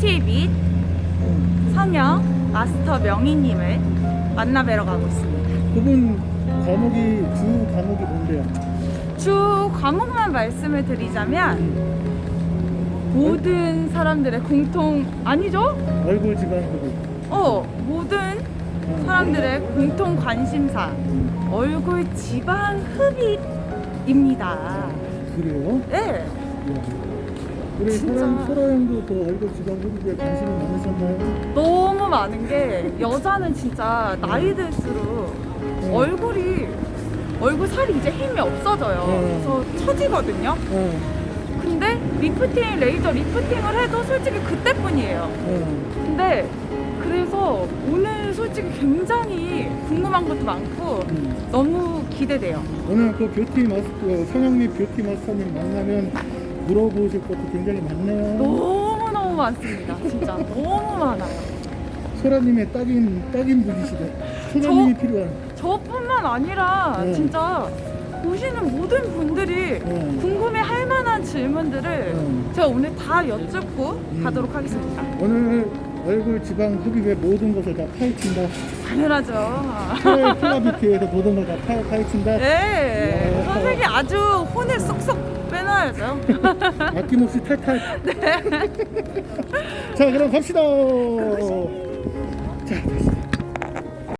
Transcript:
뷰티 및 성형 마스터 명희님을 만나뵈러 가고 있습니다. 그분 과목이 주 과목이 뭔데요? 주 과목만 말씀을 드리자면 모든 사람들의 공통 아니죠? 얼굴 지방 흡입. 어 모든 어. 사람들의 공통 관심사 얼굴 지방 흡입입니다. 그래요? 네. 우리 진짜. 소라 소라 형도 그 얼굴 지방 흡입에 관심이 많으셨나요? 너무 많은 게 여자는 진짜 나이 들수록 음. 얼굴이 얼굴 살이 이제 힘이 없어져요. 음. 그래서 처지거든요. 어, 근데 리프팅, 레이저 lifting을 해도 솔직히 그때뿐이에요. 어. 근데 그래서 오늘 솔직히 굉장히 궁금한 것도 많고 음. 너무 기대돼요. 오늘 그 뷰티 마스터 성형립 뷰티 마스터님 만나면 물어보실 것도 굉장히 많네요. 너무 너무 많습니다. 진짜 너무 많아요. 소라님의 딱인 딱인 분이시대. 소라님이 저- 필요한. 저뿐만 아니라 네. 진짜 보시는 모든 분들이 네. 궁금해 할 만한 질문들을 네. 제가 오늘 다 여쭙고 음. 가도록 하겠습니다. 오늘 얼굴 지방 흡입의 모든 것을 다 파헤친다. 당연하죠. 플라- 플라비티에서 모든 걸 다 파헤친다. 네, 이야. 선생님 아주 혼을 쏙쏙 빼놔야죠. 아낌없이 탈탈. 자, 그럼 갑시다. 자,